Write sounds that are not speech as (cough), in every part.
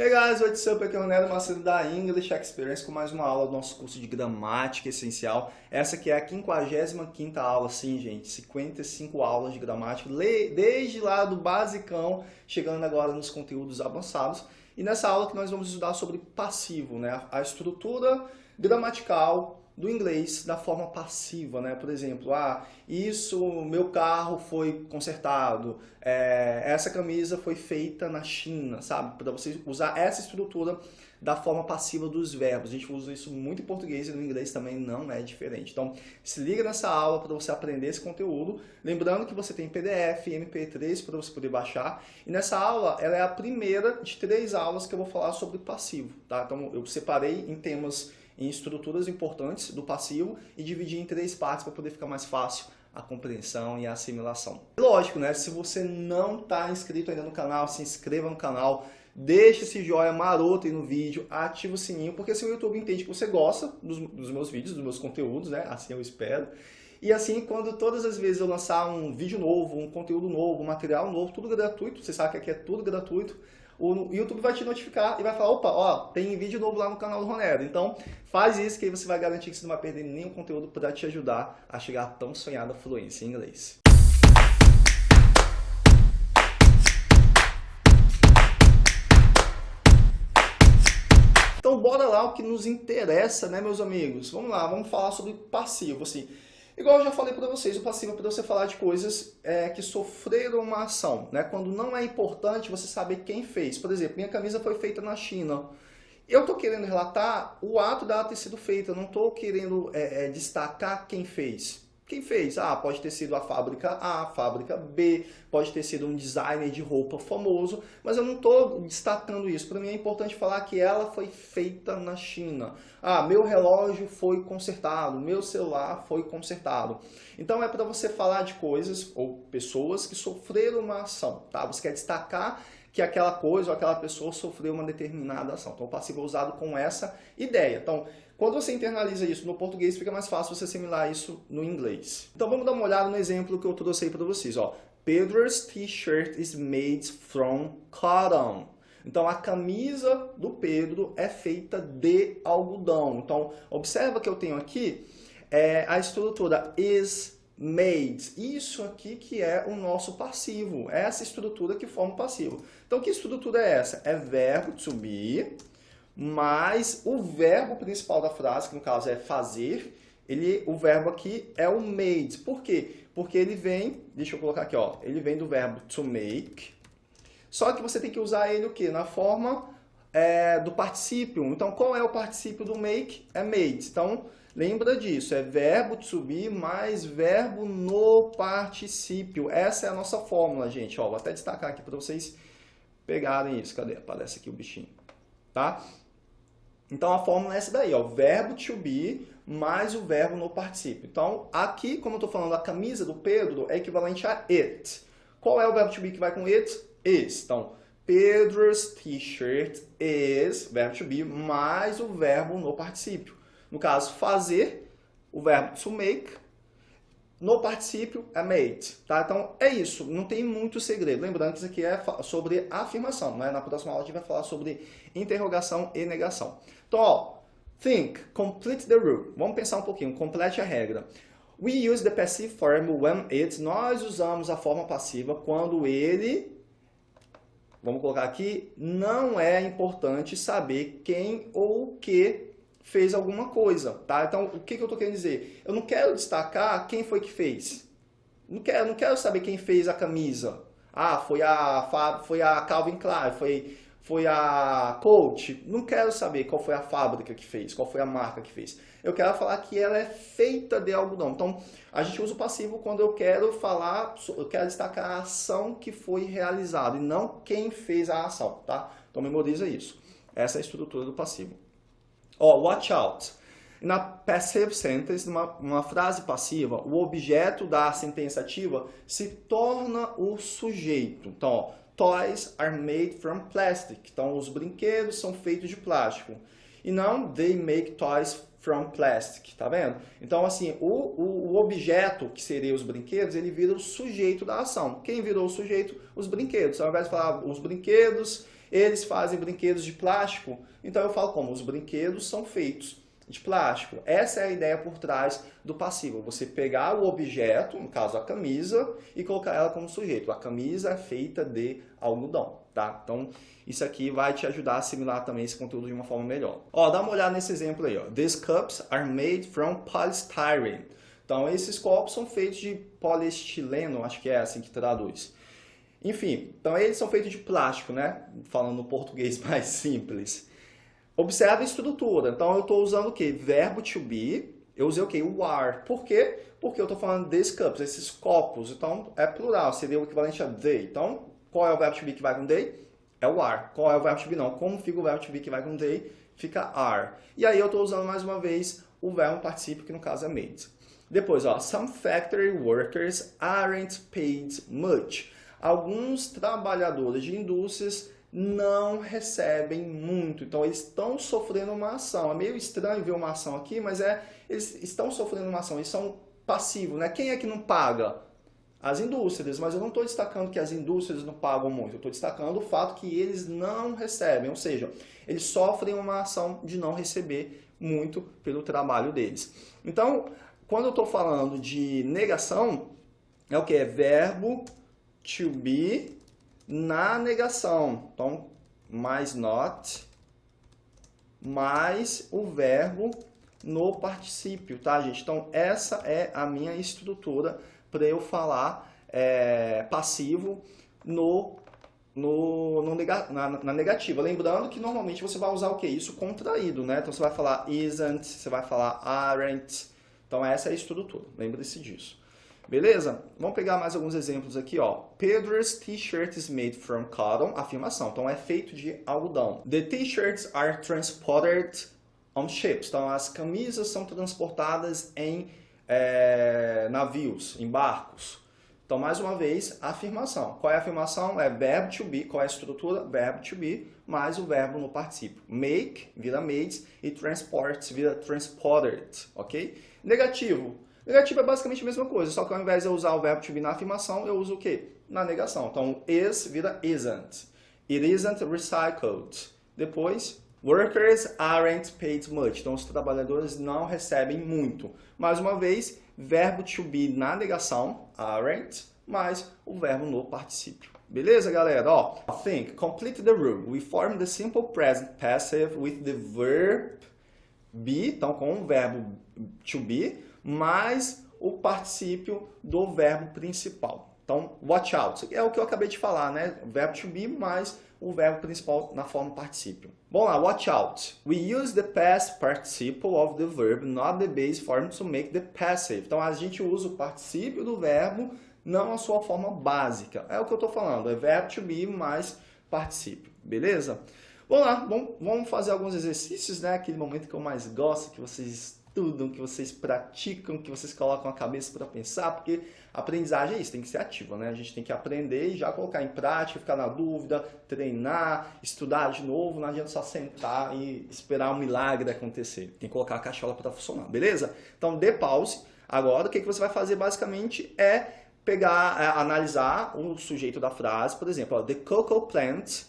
Hey guys, what's up? Aqui é o Nero Macedo da English Experience com mais uma aula do nosso curso de gramática essencial. Essa aqui é a 55ª aula, sim gente, 55 aulas de gramática, desde lá do basicão, chegando agora nos conteúdos avançados. E nessa aula que nós vamos estudar sobre passivo, né? a estrutura gramatical do inglês da forma passiva, né? Por exemplo, ah, isso, meu carro foi consertado, é, essa camisa foi feita na China, sabe? Para você usar essa estrutura da forma passiva dos verbos. A gente usa isso muito em português e no inglês também não é diferente. Então, se liga nessa aula para você aprender esse conteúdo. Lembrando que você tem PDF, MP3 para você poder baixar. E nessa aula, ela é a primeira de três aulas que eu vou falar sobre passivo, tá? Então, eu separei em temas em estruturas importantes do passivo e dividir em três partes para poder ficar mais fácil a compreensão e a assimilação. Lógico, né? Se você não está inscrito ainda no canal, se inscreva no canal, deixe esse joinha maroto aí no vídeo, ative o sininho, porque assim o YouTube entende que você gosta dos, dos meus vídeos, dos meus conteúdos, né? Assim eu espero. E assim, quando todas as vezes eu lançar um vídeo novo, um conteúdo novo, um material novo, tudo gratuito, você sabe que aqui é tudo gratuito, o YouTube vai te notificar e vai falar, opa, ó, tem vídeo novo lá no canal do Ronero. Então, faz isso que aí você vai garantir que você não vai perder nenhum conteúdo para te ajudar a chegar à tão sonhada fluência em inglês. Então, bora lá o que nos interessa, né, meus amigos? Vamos lá, vamos falar sobre passivo, assim. Igual eu já falei para vocês, o passivo é para você falar de coisas é, que sofreram uma ação, né? Quando não é importante você saber quem fez. Por exemplo, minha camisa foi feita na China. Eu estou querendo relatar o ato dela ter sido feita, não estou querendo é, é, destacar quem fez. Quem fez? Ah, pode ter sido a fábrica A, a fábrica B, pode ter sido um designer de roupa famoso, mas eu não estou destacando isso. Para mim é importante falar que ela foi feita na China. Ah, meu relógio foi consertado, meu celular foi consertado. Então é para você falar de coisas ou pessoas que sofreram uma ação, tá? Você quer destacar que aquela coisa ou aquela pessoa sofreu uma determinada ação. Então o passivo é usado com essa ideia. Então, quando você internaliza isso no português, fica mais fácil você assimilar isso no inglês. Então vamos dar uma olhada no exemplo que eu trouxe aí para vocês. Ó. Pedro's t-shirt is made from cotton. Então a camisa do Pedro é feita de algodão. Então observa que eu tenho aqui é, a estrutura is made. Isso aqui que é o nosso passivo. Essa estrutura que forma o passivo. Então que estrutura é essa? É verbo to be mas o verbo principal da frase, que no caso é fazer, ele, o verbo aqui é o made. Por quê? Porque ele vem, deixa eu colocar aqui, ó, ele vem do verbo to make, só que você tem que usar ele o quê? Na forma é, do particípio. Então, qual é o particípio do make? É made. Então, lembra disso, é verbo to be mais verbo no particípio. Essa é a nossa fórmula, gente. Ó, vou até destacar aqui para vocês pegarem isso. Cadê? Aparece aqui o bichinho. Tá? Então a fórmula é essa daí, ó, verbo to be mais o verbo no particípio. Então aqui, como eu estou falando, a camisa do Pedro é equivalente a it. Qual é o verbo to be que vai com it? Is. Então, Pedro's t-shirt is, verbo to be, mais o verbo no particípio. No caso, fazer, o verbo to make, no particípio é made, tá? Então é isso, não tem muito segredo. Lembrando que isso aqui é sobre afirmação, né? Na próxima aula a gente vai falar sobre interrogação e negação. Então, ó, think, complete the rule. Vamos pensar um pouquinho, complete a regra. We use the passive form when it, nós usamos a forma passiva quando ele, vamos colocar aqui, não é importante saber quem ou o que fez alguma coisa, tá? Então, o que, que eu estou querendo dizer? Eu não quero destacar quem foi que fez. Não quero, não quero saber quem fez a camisa. Ah, foi a, foi a Calvin Klein, foi, foi a Coach. Não quero saber qual foi a fábrica que fez, qual foi a marca que fez. Eu quero falar que ela é feita de algodão. Então, a gente usa o passivo quando eu quero falar, eu quero destacar a ação que foi realizada e não quem fez a ação, tá? Então, memoriza isso. Essa é a estrutura do passivo. Ó, oh, watch out. Na passive sentence, numa, uma frase passiva, o objeto da sentença ativa se torna o sujeito. Então, toys are made from plastic. Então, os brinquedos são feitos de plástico. E não they make toys from plastic, tá vendo? Então, assim, o, o, o, objeto, que seria os brinquedos, ele vira o sujeito da ação. Quem virou o sujeito? Os brinquedos. Ao invés de falar os brinquedos Eles fazem brinquedos de plástico, então eu falo como? Os brinquedos são feitos de plástico. Essa é a ideia por trás do passivo. Você pegar o objeto, no caso a camisa, e colocar ela como sujeito. A camisa é feita de algodão, tá? Então, isso aqui vai te ajudar a assimilar também esse conteúdo de uma forma melhor. Ó, dá uma olhada nesse exemplo aí, ó. These cups are made from polystyrene. Então, esses copos são feitos de poliestileno, acho que é assim que traduz. Enfim, então eles são feitos de plástico, né? Falando no português (laughs) mais simples. Observe a estrutura. Então, eu estou usando o quê? Verbo to be. Eu usei o quê? O are. Por quê? Porque eu estou falando these cups, esses copos. Então, é plural, seria o equivalente a they. Então, qual é o verbo to be que vai com they? É o are. Qual é o verbo to be? Não. Como fica o verbo to be que vai com they? Fica are. E aí, eu estou usando mais uma vez o verbo participio, que no caso é made. Depois, ó, some factory workers aren't paid much. Alguns trabalhadores de indústrias não recebem muito. Então, eles estão sofrendo uma ação. É meio estranho ver uma ação aqui, mas é eles estão sofrendo uma ação. Eles são passivos, né? Quem é que não paga? As indústrias, mas eu não estou destacando que as indústrias não pagam muito. Eu estou destacando o fato que eles não recebem, ou seja, eles sofrem uma ação de não receber muito pelo trabalho deles. Então, quando eu estou falando de negação, é o que? É verbo to be na negação. Então, mais not, mais o verbo no particípio, tá, gente? Então, essa é a minha estrutura para eu falar é, passivo no, no, no nega, na, na, negativa. Lembrando que normalmente você vai usar o que? Isso contraído, né? Então, você vai falar isn't, você vai falar aren't. Então, essa é a estrutura. Lembre-se disso. Beleza? Vamos pegar mais alguns exemplos aqui, ó. Pedro's t-shirt is made from cotton. Afirmação. Então, é feito de algodão. The t-shirts are transported on ships. Então, as camisas são transportadas em é, navios, em barcos. Então, mais uma vez, afirmação. Qual é a afirmação? É verbo to be. Qual é a estrutura? Verbo to be, mais o verbo no particípio. Make vira made e transport vira transported, ok? Negativo. Negativo é basicamente a mesma coisa, só que ao invés de eu usar o verbo to be na afirmação, eu uso o quê? Na negação. Então, is vira isn't. It isn't recycled. Depois, workers aren't paid much. Então, os trabalhadores não recebem muito. Mais uma vez, verbo to be na negação, aren't, mais o verbo no particípio. Beleza, galera? Ó, think, complete the rule. We form the simple present passive with the verb be, então com o verbo to be, mais o particípio do verbo principal. Então, watch out. É o que eu acabei de falar, né? O verbo to be mais o verbo principal na forma particípio. Bom lá, watch out. We use the past participle of the verb, not the base form, to make the passive. Então, a gente usa o particípio do verbo, não a sua forma básica. É o que eu estou falando, é verbo to be mais particípio, beleza? Vamos lá, vamos fazer alguns exercícios, né? Aquele momento que eu mais gosto, que vocês estudam, que vocês praticam, que vocês colocam a cabeça para pensar, porque aprendizagem é isso, tem que ser ativa, né? A gente tem que aprender e já colocar em prática, ficar na dúvida, treinar, estudar de novo, não adianta só sentar e esperar um milagre acontecer. Tem que colocar a cachola para funcionar, beleza? Então, dê pause. Agora, o que, que você vai fazer basicamente é pegar, é, analisar o sujeito da frase, por exemplo, ó, the cocoa plant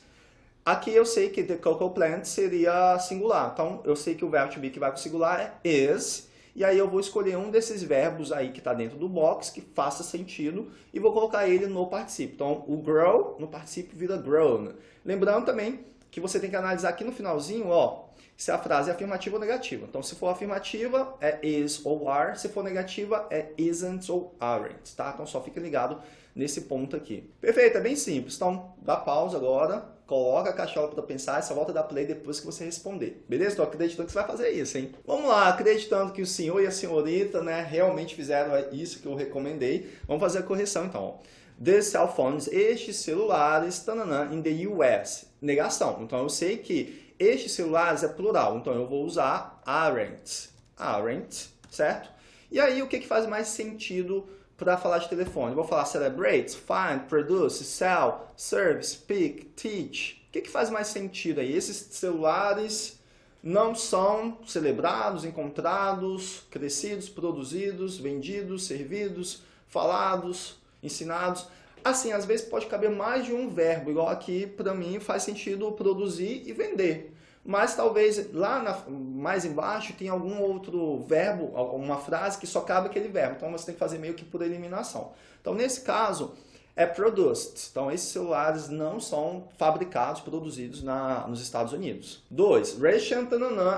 Aqui eu sei que the cocoa plant seria singular. Então, eu sei que o verbo to be que vai o singular é is. E aí eu vou escolher um desses verbos aí que está dentro do box, que faça sentido, e vou colocar ele no particípio. Então, o grow no particípio vira grown. Lembrando também que você tem que analisar aqui no finalzinho, ó, se a frase é afirmativa ou negativa. Então, se for afirmativa, é is ou are. Se for negativa, é isn't ou aren't, tá? Então, só fica ligado nesse ponto aqui. Perfeito, é bem simples. Então, dá pausa agora, coloca a cachola para pensar e só volta a dar play depois que você responder. Beleza? Estou acreditando que você vai fazer isso, hein? Vamos lá, acreditando que o senhor e a senhorita né, realmente fizeram isso que eu recomendei. Vamos fazer a correção então. The cell phones, estes celulares, tananã, in the US. Negação. Então eu sei que estes celulares é plural, então eu vou usar aren't. Aren't, certo? E aí o que, que faz mais sentido para falar de telefone. Vou falar celebrate, find, produce, sell, serve, speak, teach. O que, que faz mais sentido aí? Esses celulares não são celebrados, encontrados, crescidos, produzidos, vendidos, servidos, falados, ensinados. Assim, às vezes pode caber mais de um verbo, igual aqui para mim faz sentido produzir e vender. Mas talvez lá na, mais embaixo tenha algum outro verbo, uma frase que só cabe aquele verbo. Então você tem que fazer meio que por eliminação. Então nesse caso é produced. Então esses celulares não são fabricados, produzidos na, nos Estados Unidos. 2. Russian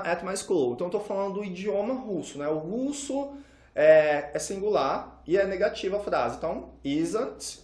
at my school. Então estou falando do idioma russo. Né? O russo é, é singular e é negativa a frase. Então isn't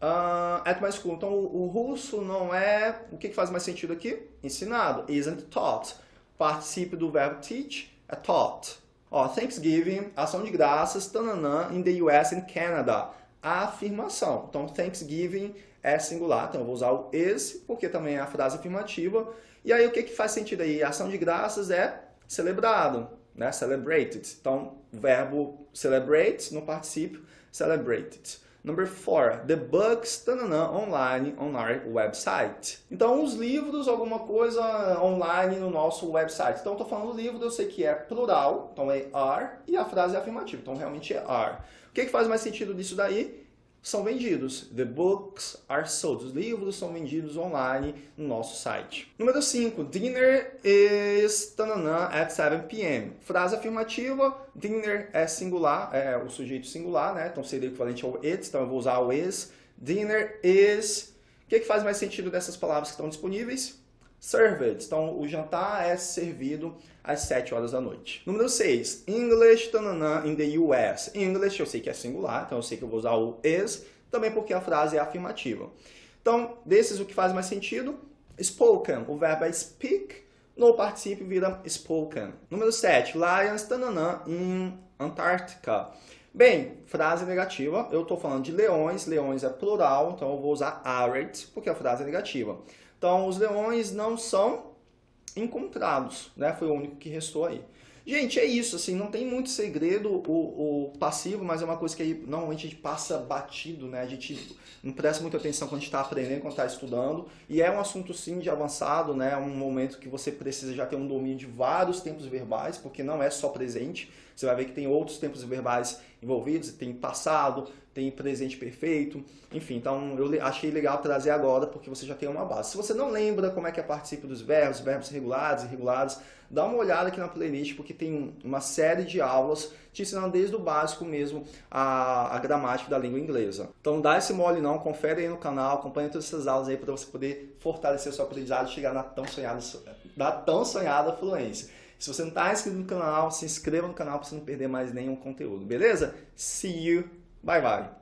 Uh, at my school. Então, o, o, russo não é... O que, que faz mais sentido aqui? Ensinado. Isn't taught. Participio do verbo teach é taught. Ó, Thanksgiving, ação de graças, tananã, in the US and Canada. Afirmação. Então, Thanksgiving é singular. Então, eu vou usar o is, porque também é a frase afirmativa. E aí, o que, que faz sentido aí? Ação de graças é celebrado, né? Celebrated. Então, verbo celebrate no particípio, celebrated. Number four, the books tanana, online on our website. Então, os livros, alguma coisa online no nosso website. Então, estou falando livro, eu sei que é plural, então é are, e a frase é afirmativa, então realmente é are. O que, que faz mais sentido disso daí? São vendidos. The books are sold. Os livros são vendidos online no nosso site. Número 5. Dinner is tanana, at 7 p.m. Frase afirmativa. Dinner é singular, é o sujeito singular, né? Então seria equivalente ao it, então eu vou usar o is. Dinner is... O que, que faz mais sentido dessas palavras que estão disponíveis? Served. Então, o jantar é servido às 7 horas da noite. Número 6. English tanana, in the US. English eu sei que é singular, então eu sei que eu vou usar o is, também porque a frase é afirmativa. Então, desses o que faz mais sentido? Spoken. O verbo é speak, no participio vira spoken. Número 7. Lions tanana, in Antarctica. Bem, frase negativa, eu estou falando de leões, leões é plural, então eu vou usar arid, porque a frase é negativa. Então, os leões não são encontrados, né? Foi o único que restou aí. Gente, é isso, assim, não tem muito segredo o, o passivo, mas é uma coisa que aí, normalmente a gente passa batido, né? A gente não presta muita atenção quando a gente está aprendendo, quando está estudando. E é um assunto, sim, de avançado, né? É um momento que você precisa já ter um domínio de vários tempos verbais, porque não é só presente. Você vai ver que tem outros tempos verbais envolvidos, tem passado, tem presente perfeito, enfim, então eu achei legal trazer agora porque você já tem uma base. Se você não lembra como é que é participa dos verbos, verbos regulares e irregulares, dá uma olhada aqui na playlist porque tem uma série de aulas te ensinando desde o básico mesmo a, a gramática da língua inglesa. Então dá esse mole não, confere aí no canal, acompanha todas essas aulas aí para você poder fortalecer seu aprendizado e chegar na tão sonhada, na tão sonhada fluência. Se você não está inscrito no canal, se inscreva no canal para você não perder mais nenhum conteúdo, beleza? See you! Bye bye.